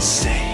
say